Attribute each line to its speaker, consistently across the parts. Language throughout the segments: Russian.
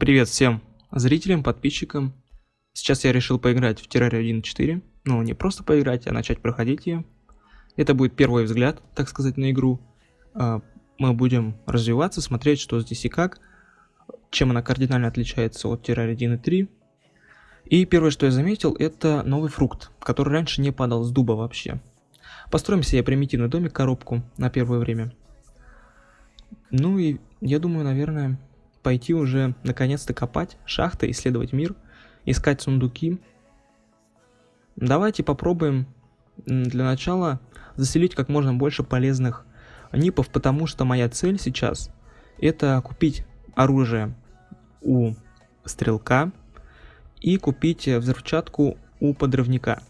Speaker 1: Привет всем зрителям, подписчикам. Сейчас я решил поиграть в Terraria 1.4. Ну, не просто поиграть, а начать проходить ее. Это будет первый взгляд, так сказать, на игру. А, мы будем развиваться, смотреть, что здесь и как. Чем она кардинально отличается от Terraria 1.3. И первое, что я заметил, это новый фрукт, который раньше не падал с дуба вообще. Построим себе примитивный домик, коробку на первое время. Ну и я думаю, наверное, пойти уже наконец-то копать шахты, исследовать мир, искать сундуки. Давайте попробуем для начала заселить как можно больше полезных нипов, потому что моя цель сейчас это купить оружие у стрелка и купить взрывчатку у подрывника.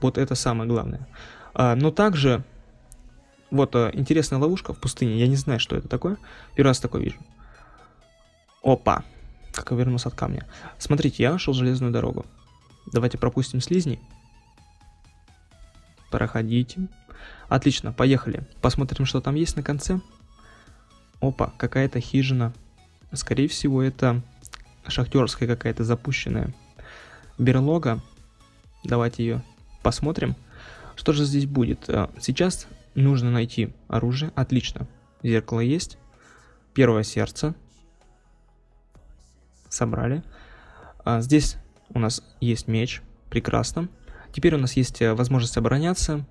Speaker 1: Вот это самое главное. А, но также, вот а, интересная ловушка в пустыне, я не знаю, что это такое, первый раз такое вижу. Опа, как я вернулся от камня. Смотрите, я нашел железную дорогу. Давайте пропустим слизни. Проходите. Отлично, поехали. Посмотрим, что там есть на конце. Опа, какая-то хижина. Скорее всего, это шахтерская какая-то запущенная берлога. Давайте ее посмотрим. Что же здесь будет? Э, сейчас нужно найти оружие. Отлично. Зеркало есть. Первое сердце собрали. А, здесь у нас есть меч, прекрасно. Теперь у нас есть э, возможность обороняться.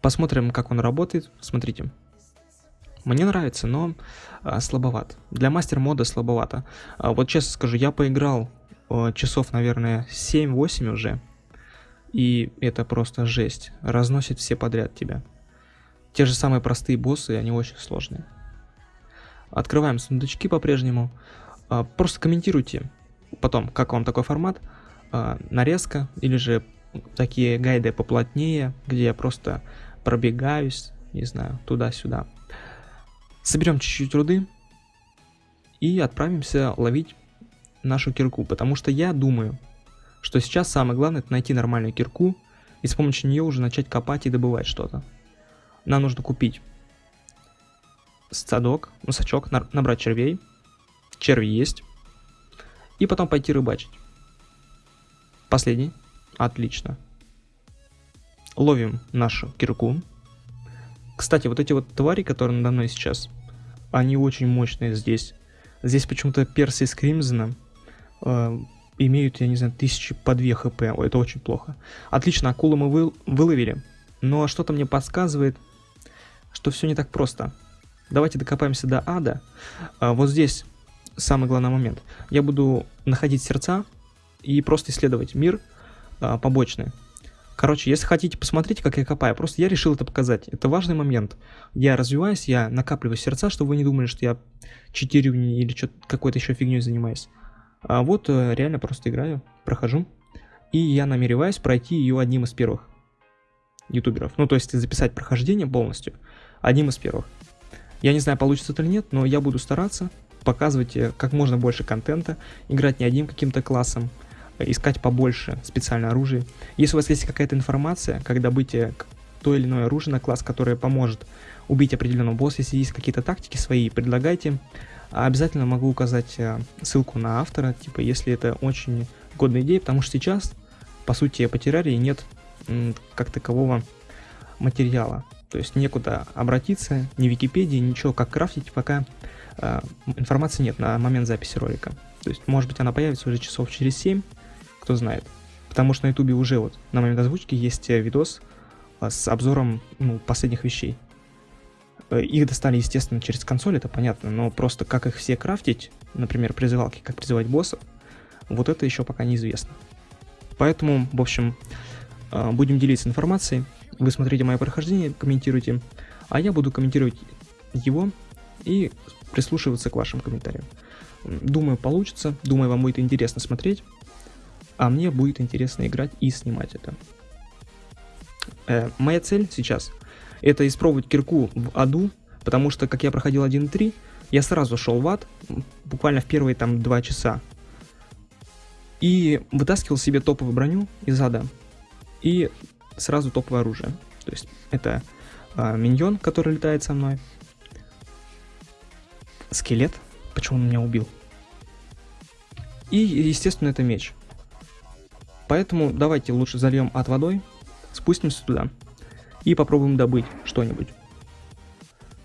Speaker 1: Посмотрим, как он работает. Смотрите. Мне нравится, но а, слабоват. Для мастер мода слабовато. А, вот честно скажу, я поиграл а, часов, наверное, 7-8 уже. И это просто жесть. Разносит все подряд тебя. Те же самые простые боссы, они очень сложные. Открываем сундучки по-прежнему. А, просто комментируйте потом, как вам такой формат, а, нарезка или же такие гайды поплотнее, где я просто пробегаюсь, не знаю, туда-сюда. Соберем чуть-чуть руды и отправимся ловить нашу кирку, потому что я думаю, что сейчас самое главное это найти нормальную кирку и с помощью нее уже начать копать и добывать что-то. Нам нужно купить садок, ну набрать червей, черви есть. И потом пойти рыбачить. Последний. Отлично. Ловим нашу кирку. Кстати, вот эти вот твари, которые надо мной сейчас, они очень мощные здесь. Здесь почему-то персы из Кримзона э, имеют, я не знаю, тысячи по 2 хп. Ой, это очень плохо. Отлично, акулу мы вы, выловили. Но что-то мне подсказывает, что все не так просто. Давайте докопаемся до ада. А, вот здесь самый главный момент. Я буду находить сердца и просто исследовать мир а, побочный. Короче, если хотите посмотреть, как я копаю, просто я решил это показать. Это важный момент. Я развиваюсь, я накапливаю сердца, чтобы вы не думали, что я читерю или какой-то еще фигней занимаюсь. А вот э, реально просто играю, прохожу. И я намереваюсь пройти ее одним из первых ютуберов. Ну, то есть записать прохождение полностью одним из первых. Я не знаю, получится это или нет, но я буду стараться показывать как можно больше контента, играть не одним каким-то классом, искать побольше специальное оружие. Если у вас есть какая-то информация, как добыть то или иное оружие на класс, которое поможет убить определенного босса, если есть какие-то тактики свои, предлагайте. Обязательно могу указать э, ссылку на автора, типа, если это очень годная идея, потому что сейчас, по сути, по террарии нет как такового материала. То есть некуда обратиться, ни Википедии, ничего, как крафтить, пока э, информации нет на момент записи ролика. То есть, может быть, она появится уже часов через 7, кто знает. Потому что на ютубе уже вот на момент озвучки есть э, видос э, с обзором ну, последних вещей. Э, их достали, естественно, через консоль, это понятно, но просто как их все крафтить, например, призывалки, как призывать боссов, вот это еще пока неизвестно. Поэтому, в общем, будем делиться информацией. Вы смотрите мое прохождение, комментируйте, а я буду комментировать его и прислушиваться к вашим комментариям. Думаю, получится, думаю, вам будет интересно смотреть, а мне будет интересно играть и снимать это. Э, моя цель сейчас это испробовать кирку в аду, потому что, как я проходил 1.3, я сразу шел в ад, буквально в первые там 2 часа, и вытаскивал себе топовую броню из ада, и сразу топовое оружие. То есть это э, миньон, который летает со мной, Скелет? Почему он меня убил? И, естественно, это меч. Поэтому давайте лучше зальем от водой, спустимся туда и попробуем добыть что-нибудь.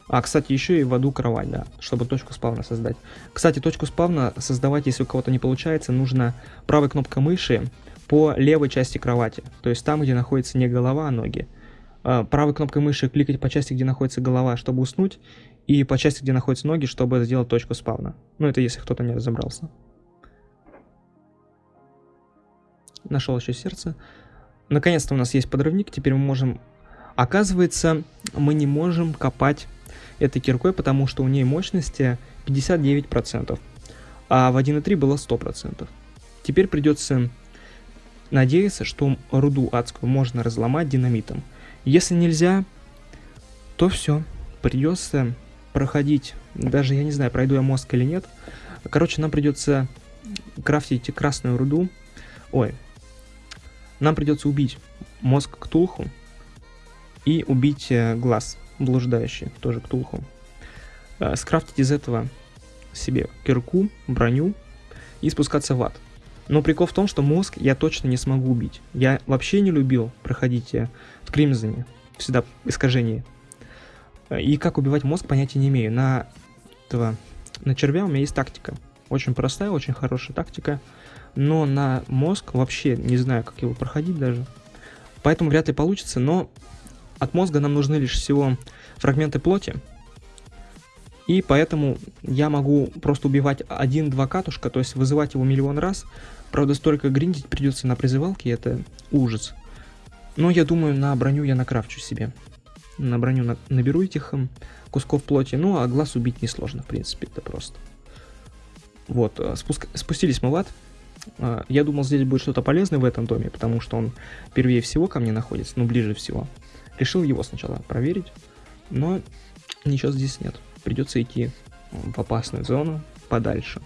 Speaker 1: А, кстати, еще и в аду кровать, да, чтобы точку спавна создать. Кстати, точку спавна создавать, если у кого-то не получается, нужно правой кнопкой мыши по левой части кровати. То есть там, где находится не голова, а ноги. А, правой кнопкой мыши кликать по части, где находится голова, чтобы уснуть, и по части, где находятся ноги, чтобы сделать точку спавна. Ну, это если кто-то не разобрался. Нашел еще сердце. Наконец-то у нас есть подрывник, теперь мы можем... Оказывается, мы не можем копать этой киркой, потому что у нее мощности 59%, а в 1.3 было 100%. Теперь придется надеяться, что руду адскую можно разломать динамитом. Если нельзя, то все, придется проходить, даже я не знаю, пройду я мозг или нет. Короче, нам придется крафтить красную руду. Ой, нам придется убить мозг Ктулху и убить э, глаз блуждающий, тоже Ктулху. Э, скрафтить из этого себе кирку, броню и спускаться в ад. Но прикол в том, что мозг я точно не смогу убить. Я вообще не любил проходить э, в Кримзоне, всегда искажение. И как убивать мозг, понятия не имею. На этого, на червя у меня есть тактика. Очень простая, очень хорошая тактика. Но на мозг вообще не знаю, как его проходить даже. Поэтому вряд ли получится, но от мозга нам нужны лишь всего фрагменты плоти. И поэтому я могу просто убивать один-два катушка, то есть вызывать его миллион раз. Правда, столько гриндить придется на призывалке, это ужас. Но я думаю, на броню я накрафчу себе. На броню на наберу этих эм, кусков плоти, ну а глаз убить несложно, в принципе, это просто. Вот, э, спуск... спустились мы в ад. Э, я думал, здесь будет что-то полезное в этом доме, потому что он первее всего ко мне находится, ну, ближе всего. Решил его сначала проверить, но ничего здесь нет. Придется идти в опасную зону подальше.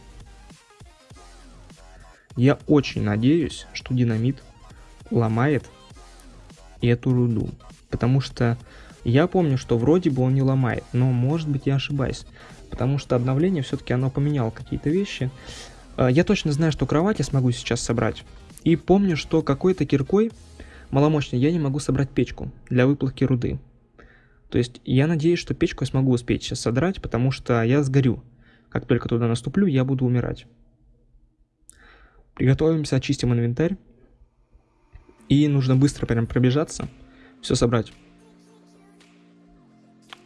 Speaker 1: Я очень надеюсь, что динамит ломает эту руду. Потому что я помню, что вроде бы он не ломает, но может быть я ошибаюсь. Потому что обновление все-таки оно поменяло какие-то вещи. А, я точно знаю, что кровать я смогу сейчас собрать. И помню, что какой-то киркой маломощной я не могу собрать печку для выплавки руды. То есть я надеюсь, что печку я смогу успеть сейчас содрать, потому что я сгорю. Как только туда наступлю, я буду умирать. Приготовимся, очистим инвентарь. И нужно быстро прям пробежаться, все собрать.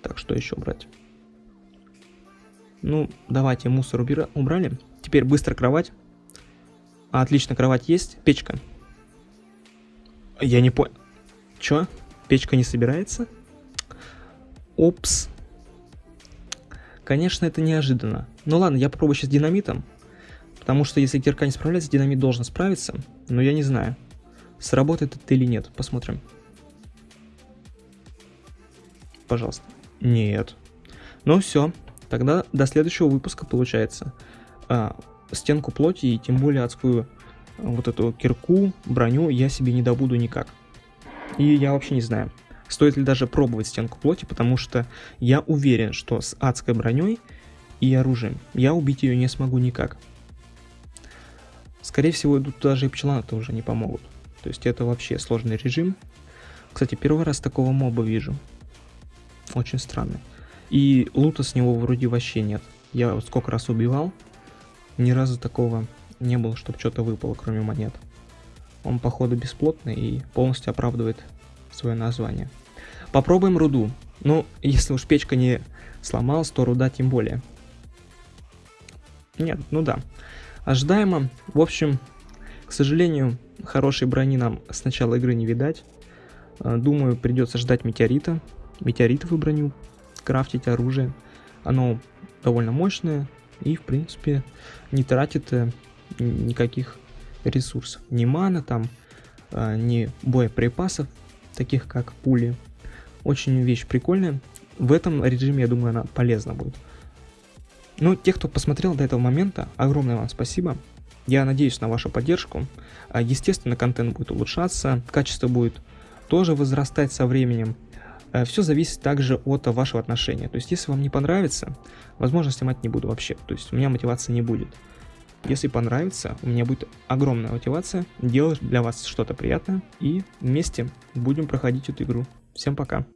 Speaker 1: Так, что еще брать? Ну, давайте мусор убрали. Теперь быстро кровать. А, отлично, кровать есть. Печка. Я не понял. Чё? Печка не собирается? Опс. Конечно, это неожиданно. Ну ладно, я попробую сейчас динамитом. Потому что если кирка не справляется, динамит должен справиться. Но я не знаю, сработает это или нет. Посмотрим. Пожалуйста. Нет. Ну все. Тогда до следующего выпуска получается. А, стенку плоти и тем более адскую вот эту кирку, броню я себе не добуду никак. И я вообще не знаю, стоит ли даже пробовать стенку плоти, потому что я уверен, что с адской броней и оружием я убить ее не смогу никак. Скорее всего, тут даже и пчеланы-то уже не помогут. То есть это вообще сложный режим. Кстати, первый раз такого моба вижу. Очень странный. И лута с него вроде вообще нет. Я вот сколько раз убивал, ни разу такого не было, чтобы что-то выпало, кроме монет. Он, походу, бесплотный и полностью оправдывает свое название. Попробуем руду. Ну, если уж печка не сломалась, то руда тем более. Нет, ну да. Ожидаемо. В общем, к сожалению, хорошей брони нам с начала игры не видать. Э, думаю, придется ждать метеорита. Метеоритовую броню. Крафтить оружие. Оно довольно мощное и, в принципе, не тратит э, никаких ресурсов. Ни мана там, э, ни боеприпасов, таких как пули. Очень вещь прикольная. В этом режиме, я думаю, она полезна будет. Ну, те, кто посмотрел до этого момента, огромное вам спасибо. Я надеюсь на вашу поддержку. А, естественно, контент будет улучшаться, качество будет тоже возрастать со временем. Э, Все зависит также от вашего отношения. То есть, если вам не понравится, возможно, снимать не буду вообще. То есть, у меня мотивации не будет. Если понравится, у меня будет огромная мотивация делать для вас что-то приятное. И вместе будем проходить эту игру. Всем пока.